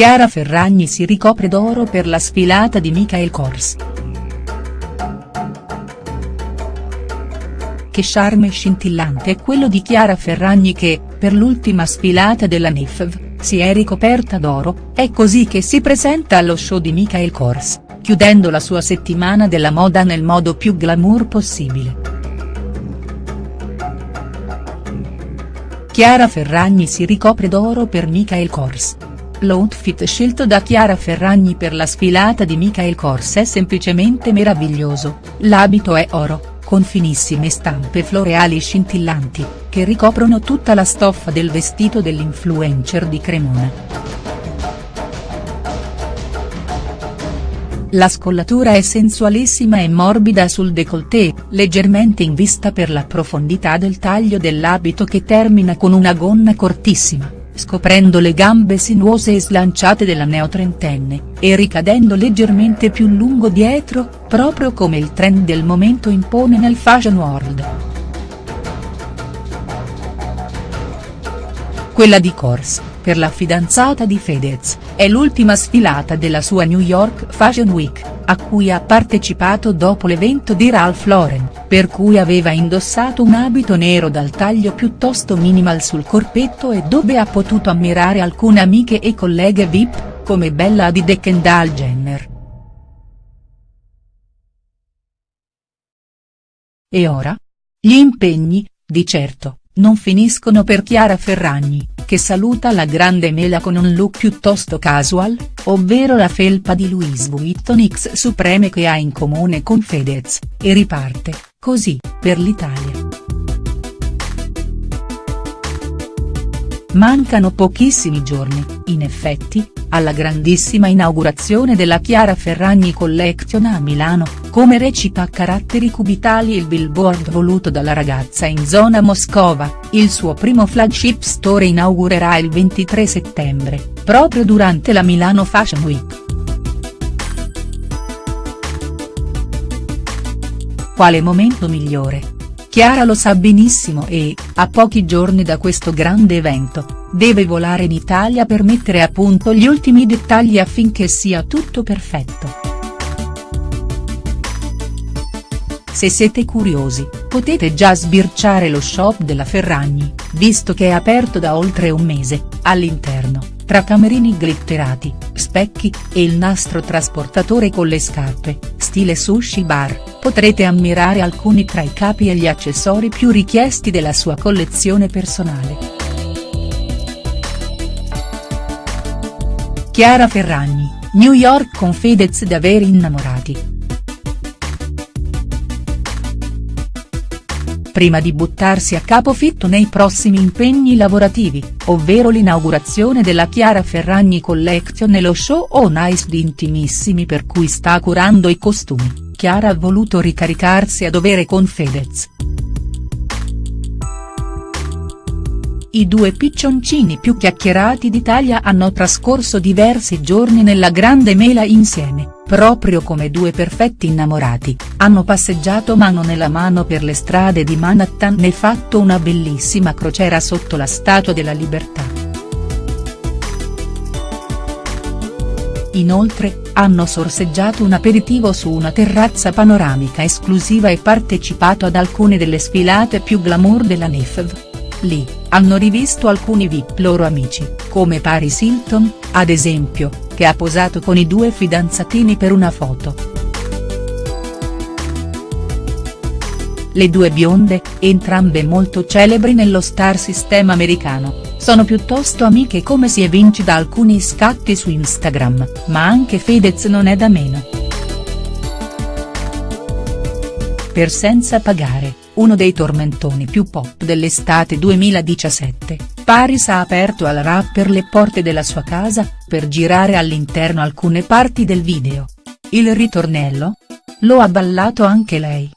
Chiara Ferragni si ricopre d'oro per la sfilata di Michael Kors. Che charme scintillante è quello di Chiara Ferragni che, per l'ultima sfilata della NIFV, si è ricoperta d'oro, è così che si presenta allo show di Michael Kors, chiudendo la sua settimana della moda nel modo più glamour possibile. Chiara Ferragni si ricopre d'oro per Michael Kors. L'outfit scelto da Chiara Ferragni per la sfilata di Michael Kors è semplicemente meraviglioso, l'abito è oro, con finissime stampe floreali scintillanti, che ricoprono tutta la stoffa del vestito dell'influencer di Cremona. La scollatura è sensualissima e morbida sul décolleté, leggermente in vista per la profondità del taglio dell'abito che termina con una gonna cortissima scoprendo le gambe sinuose e slanciate della neotrentenne, e ricadendo leggermente più lungo dietro, proprio come il trend del momento impone nel fashion world. Quella di Kors, per la fidanzata di Fedez, è l'ultima sfilata della sua New York Fashion Week, a cui ha partecipato dopo l'evento di Ralph Lauren, per cui aveva indossato un abito nero dal taglio piuttosto minimal sul corpetto e dove ha potuto ammirare alcune amiche e colleghe VIP, come Bella Hadid e Kendall Jenner. E ora? Gli impegni, di certo, non finiscono per Chiara Ferragni, che saluta la grande mela con un look piuttosto casual, ovvero la felpa di Louis Vuitton X Supreme che ha in comune con Fedez, e riparte, così, per l'Italia. Mancano pochissimi giorni, in effetti, alla grandissima inaugurazione della Chiara Ferragni Collection a Milano, come recita a caratteri cubitali il billboard voluto dalla ragazza in zona Moscova, il suo primo flagship store inaugurerà il 23 settembre, proprio durante la Milano Fashion Week. Quale momento migliore? Chiara lo sa benissimo e, a pochi giorni da questo grande evento, deve volare in Italia per mettere a punto gli ultimi dettagli affinché sia tutto perfetto. Se siete curiosi, potete già sbirciare lo shop della Ferragni, visto che è aperto da oltre un mese, all'interno, tra camerini glitterati, specchi, e il nastro trasportatore con le scarpe, stile sushi bar, potrete ammirare alcuni tra i capi e gli accessori più richiesti della sua collezione personale. Chiara Ferragni, New York con Fedez da veri innamorati. Prima di buttarsi a capofitto nei prossimi impegni lavorativi, ovvero l'inaugurazione della Chiara Ferragni Collection e lo show On Ice di Intimissimi per cui sta curando i costumi, Chiara ha voluto ricaricarsi a dovere con Fedez. I due piccioncini più chiacchierati d'Italia hanno trascorso diversi giorni nella grande mela insieme, proprio come due perfetti innamorati, hanno passeggiato mano nella mano per le strade di Manhattan e fatto una bellissima crociera sotto la Statua della Libertà. Inoltre, hanno sorseggiato un aperitivo su una terrazza panoramica esclusiva e partecipato ad alcune delle sfilate più glamour della NIFV. Lì, hanno rivisto alcuni VIP loro amici, come Paris Hilton, ad esempio, che ha posato con i due fidanzatini per una foto. Le due bionde, entrambe molto celebri nello star system americano, sono piuttosto amiche come si evince da alcuni scatti su Instagram, ma anche Fedez non è da meno. Per senza pagare uno dei tormentoni più pop dell'estate 2017, Paris ha aperto al rapper le porte della sua casa, per girare all'interno alcune parti del video. Il ritornello? Lo ha ballato anche lei.